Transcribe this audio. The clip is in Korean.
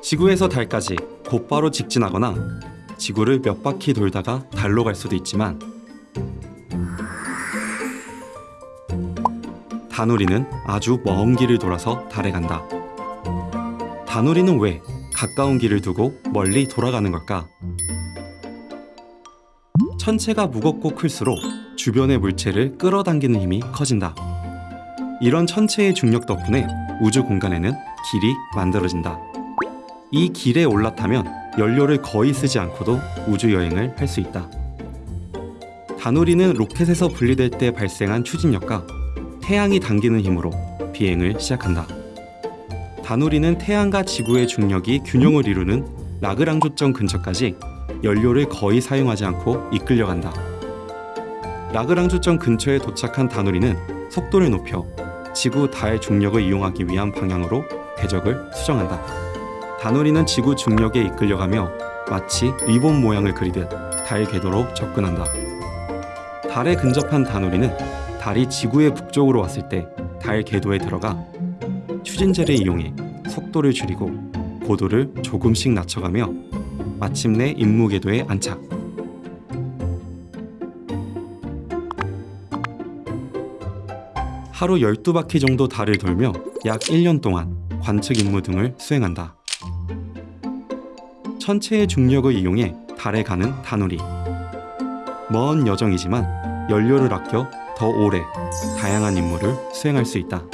지구에서 달까지 곧바로 직진하거나 지구를 몇 바퀴 돌다가 달로 갈 수도 있지만 다누리는 아주 먼 길을 돌아서 달에 간다. 다누리는 왜 가까운 길을 두고 멀리 돌아가는 걸까? 천체가 무겁고 클수록 주변의 물체를 끌어당기는 힘이 커진다. 이런 천체의 중력 덕분에 우주 공간에는 길이 만들어진다. 이 길에 올라타면 연료를 거의 쓰지 않고도 우주 여행을 할 수 있다. 다누리는 로켓에서 분리될 때 발생한 추진력과 태양이 당기는 힘으로 비행을 시작한다. 다누리는 태양과 지구의 중력이 균형을 이루는 라그랑조점 근처까지 연료를 거의 사용하지 않고 이끌려간다. 라그랑조점 근처에 도착한 다누리는 속도를 높여 지구 달 중력을 이용하기 위한 방향으로 궤적을 수정한다. 다누리는 지구 중력에 이끌려가며 마치 리본 모양을 그리듯 달 궤도로 접근한다. 달에 근접한 다누리는 달이 지구의 북쪽으로 왔을 때 달 궤도에 들어가 추진제를 이용해 속도를 줄이고 고도를 조금씩 낮춰가며 마침내 임무 궤도에 안착. 하루 12바퀴 정도 달을 돌며 약 1년 동안 관측 임무 등을 수행한다. 천체의 중력을 이용해 달에 가는 다누리. 먼 여정이지만 연료를 아껴 더 오래 다양한 임무를 수행할 수 있다.